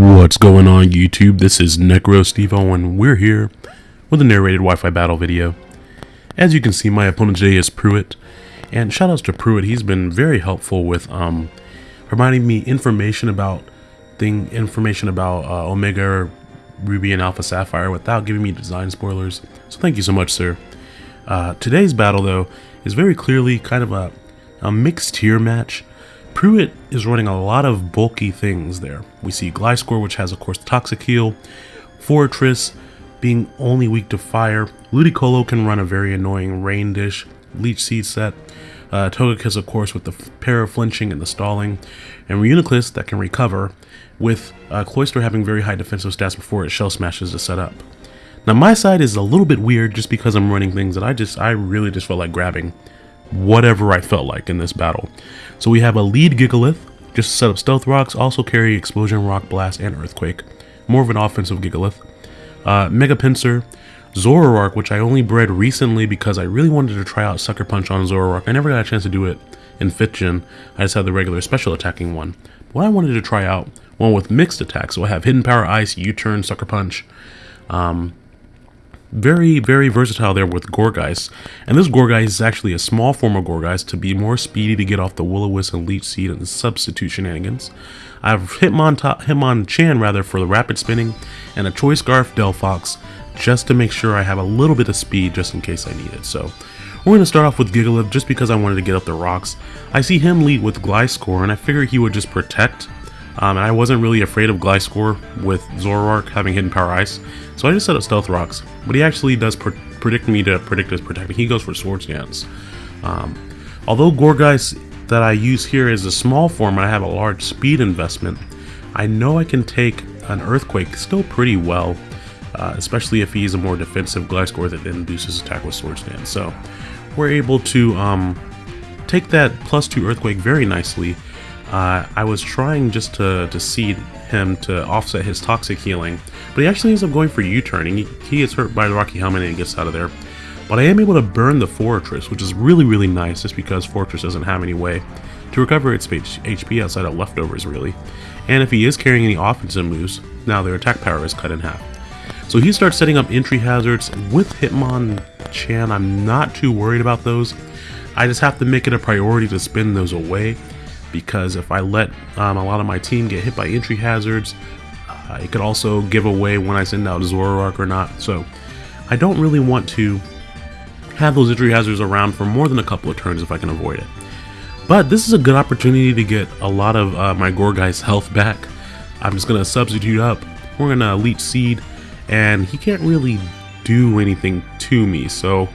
What's going on YouTube? This is NecroStevo and we're here with a narrated Wi-Fi battle video. As you can see, my opponent today is Pruitt, and shoutouts to Pruitt. He's been very helpful with um, providing me information about thing information about uh, Omega Ruby and Alpha Sapphire without giving me design spoilers. So thank you so much, sir. Uh, today's battle, though, is very clearly kind of a, a mixed tier match. Pruitt is running a lot of bulky things there. We see Gliscor, which has, of course, the Toxic Heal, Forretress being only weak to fire, Ludicolo can run a very annoying Rain Dish, Leech Seed set, uh, Togekiss, of course, with the pair of flinching and the stalling, and Reuniclus that can recover, with uh, Cloyster having very high defensive stats before it Shell Smashes to set up. Now my side is a little bit weird just because I'm running things that I just, I really just felt like grabbing whatever I felt like in this battle. So we have a lead Gigalith, just set up Stealth Rocks, also carry Explosion, Rock Blast, and Earthquake. More of an offensive Gigalith. Uh, Mega Pinsir, Zoroark, which I only bred recently because I really wanted to try out Sucker Punch on Zoroark. I never got a chance to do it in 5th Gen. I just had the regular special attacking one. But I wanted to try out one with mixed attacks. So I have Hidden Power Ice, U-Turn, Sucker Punch. Um, very, very versatile there with Gourgeist. And this Gourgeist is actually a small form of Gourgeist to be more speedy to get off the Will-O-Wisp and Leech Seed and substitute shenanigans. I have Hitmon, Hitmonchan rather for the rapid spinning and a Choice Scarf Delphox just to make sure I have a little bit of speed just in case I need it. So we're going to start off with Gigalith just because I wanted to get up the rocks. I see him lead with Gliscor and I figured he would just protect um, and I wasn't really afraid of Gliscor with Zoroark having Hidden Power Ice, so I just set up Stealth Rocks. But he actually does pre predict me to predict his protecting. He goes for Swords Dance. Um, although Gourgeist that I use here is a small form and I have a large speed investment, I know I can take an Earthquake still pretty well, uh, especially if he's a more defensive Gliscor that induces attack with Swords Dance. So we're able to um, take that plus 2 Earthquake very nicely uh, I was trying just to, to seed him to offset his toxic healing, but he actually ends up going for U-turning. He, he gets hurt by the Rocky Helmet and gets out of there. But I am able to burn the Forretress, which is really, really nice, just because Forretress doesn't have any way to recover its HP outside of leftovers, really. And if he is carrying any offensive moves, now their attack power is cut in half. So he starts setting up entry hazards. With Hitmonchan, I'm not too worried about those. I just have to make it a priority to spin those away because if I let um, a lot of my team get hit by entry hazards, uh, it could also give away when I send out Zoroark or not. So I don't really want to have those entry hazards around for more than a couple of turns if I can avoid it. But this is a good opportunity to get a lot of uh, my Gourgeist health back. I'm just going to substitute up. We're going to Leech Seed, and he can't really do anything to me. So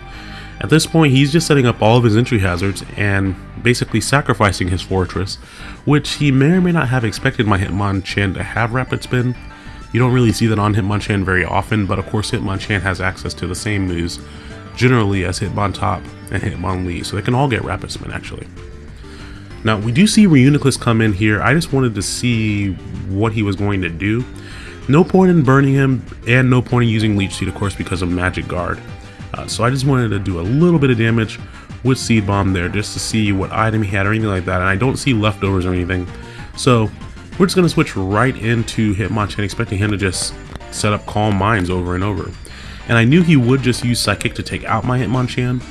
at this point, he's just setting up all of his entry hazards and basically sacrificing his forretress, which he may or may not have expected my Hitmonchan to have Rapid Spin. You don't really see that on Hitmonchan very often, but of course Hitmonchan has access to the same moves generally as Hitmontop and Hitmonlee, so they can all get Rapid Spin actually. Now, we do see Reuniclus come in here. I just wanted to see what he was going to do. No point in burning him, and no point in using Leech Seed, of course, because of Magic Guard. Uh, so I just wanted to do a little bit of damage with Seed Bomb there just to see what item he had or anything like that. And I don't see leftovers or anything. So we're just going to switch right into Hitmonchan expecting him to just set up Calm Minds over and over. And I knew he would just use Psychic to take out my Hitmonchan,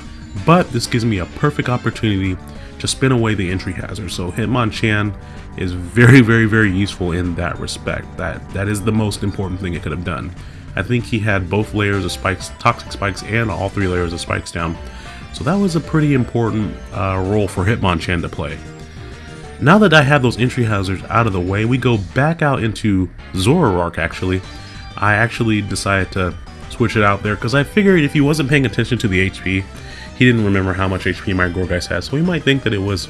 but this gives me a perfect opportunity to spin away the entry hazard. So Hitmonchan is very, very, very useful in that respect. That That is the most important thing it could have done. I think he had both layers of spikes, toxic spikes, and all three layers of spikes down. So that was a pretty important uh, role for Hitmonchan to play. Now that I have those entry hazards out of the way, we go back out into Zoroark actually. I actually decided to switch it out there because I figured if he wasn't paying attention to the HP, he didn't remember how much HP my Gourgeist has, so he might think that it was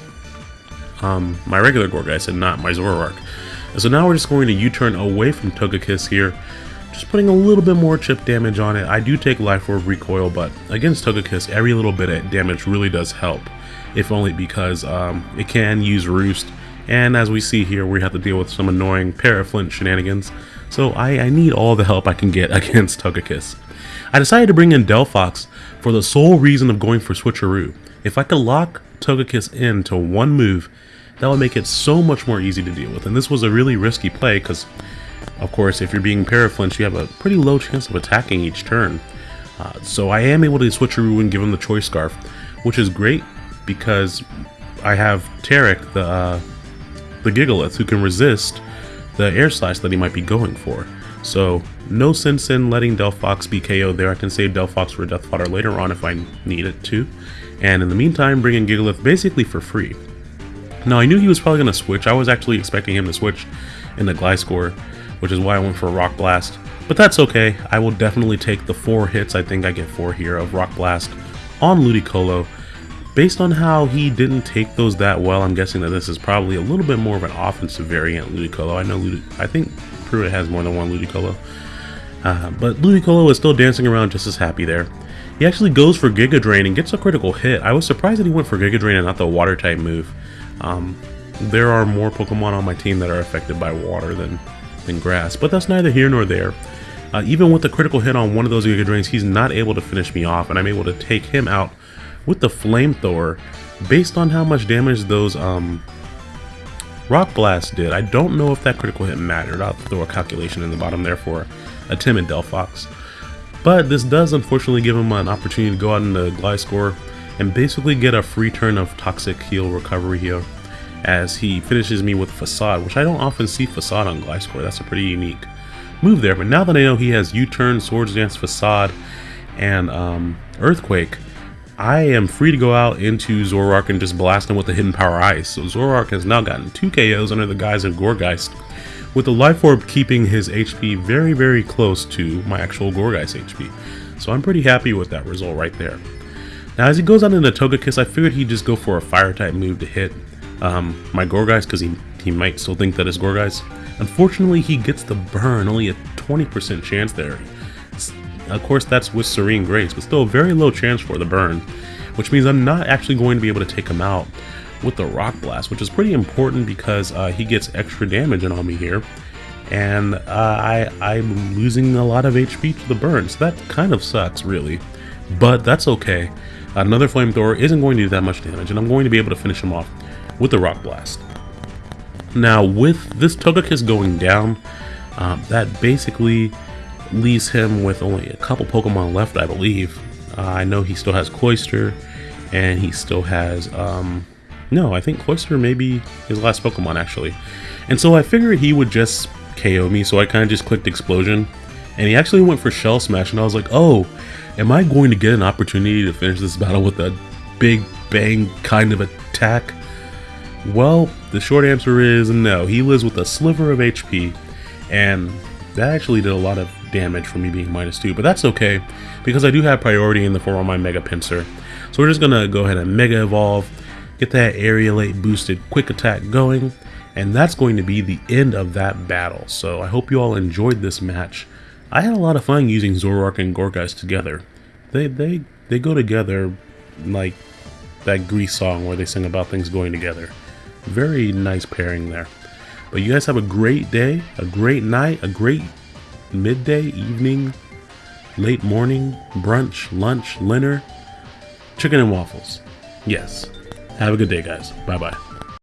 um, my regular Gourgeist and not my Zoroark. And so now we're just going to U-turn away from Togekiss here, just putting a little bit more chip damage on it. I do take Life Orb recoil, but against Togekiss, every little bit of damage really does help, if only because um, it can use Roost, and as we see here, we have to deal with some annoying Paraflinch shenanigans, so I, I need all the help I can get against Togekiss. I decided to bring in Delphox for the sole reason of going for Switcheroo. If I could lock Togekiss into one move, that would make it so much more easy to deal with. And this was a really risky play because, of course, if you're being Paraflinch, you have a pretty low chance of attacking each turn. Uh, so I am able to Switcheroo and give him the Choice Scarf, which is great because I have Tarek, the, uh, the Gigalith, who can resist the Air Slash that he might be going for. So no sense in letting Delphox be KO'd there. I can save Delphox for Death Fodder later on if I need it to. And in the meantime, bring in Gigalith basically for free. Now, I knew he was probably going to switch. I was actually expecting him to switch in the Gliscor, which is why I went for Rock Blast. But that's okay. I will definitely take the four hits, I think I get four here, of Rock Blast on Ludicolo. Based on how he didn't take those that well, I'm guessing that this is probably a little bit more of an offensive variant Ludicolo. I know Ludi I think Pruitt has more than one Ludicolo. Uh, but Ludicolo is still dancing around just as happy there. He actually goes for Giga Drain and gets a critical hit. I was surprised that he went for Giga Drain and not the water type move. Um, there are more Pokemon on my team that are affected by water than, than grass, but that's neither here nor there. Uh, even with the critical hit on one of those Giga Drains, he's not able to finish me off, and I'm able to take him out with the Flamethrower based on how much damage those um, Rock Blast did. I don't know if that critical hit mattered. I'll throw a calculation in the bottom there for a timid Delphox. But this does unfortunately give him an opportunity to go out in the Gliscor and basically get a free turn of Toxic Heal Recovery here as he finishes me with Facade, which I don't often see Facade on Gliscor. That's a pretty unique move there. But now that I know he has U-Turn, Swords Dance, Facade, and um, Earthquake, I am free to go out into Zoroark and just blast him with the Hidden Power Ice. So Zoroark has now gotten two KOs under the guise of Gourgeist, with the Life Orb keeping his HP very, very close to my actual Gourgeist HP. So I'm pretty happy with that result right there. Now as he goes out into Togekiss, I figured he'd just go for a fire type move to hit um, my Gourgeist because he, he might still think that it's Gourgeist. Unfortunately, he gets the burn, only a 20% chance there. It's, of course, that's with Serene Grace, but still a very low chance for the burn, which means I'm not actually going to be able to take him out with the Rock Blast, which is pretty important because uh, he gets extra damage on me here. And uh, I, I'm losing a lot of HP to the burn, so that kind of sucks, really. But that's okay. Another flamethrower isn't going to do that much damage, and I'm going to be able to finish him off with the Rock Blast. Now, with this Togekiss going down, um, that basically leaves him with only a couple Pokemon left, I believe. Uh, I know he still has Cloyster, and he still has, um, no, I think Cloyster may be his last Pokemon, actually. And so I figured he would just KO me, so I kind of just clicked Explosion, and he actually went for Shell Smash, and I was like, oh, Am I going to get an opportunity to finish this battle with a big bang kind of attack? Well, the short answer is no. He lives with a sliver of HP, and that actually did a lot of damage for me being minus 2, but that's okay, because I do have priority in the form of my Mega Pinsir. So we're just to go ahead and Mega Evolve, get that Aerilate boosted quick attack going, and that's going to be the end of that battle. So I hope you all enjoyed this match. I had a lot of fun using Zoroark and Gourgeist together. They they they go together like that Grease song where they sing about things going together. Very nice pairing there. But you guys have a great day, a great night, a great midday, evening, late morning, brunch, lunch, dinner, chicken and waffles. Yes. Have a good day, guys. Bye bye.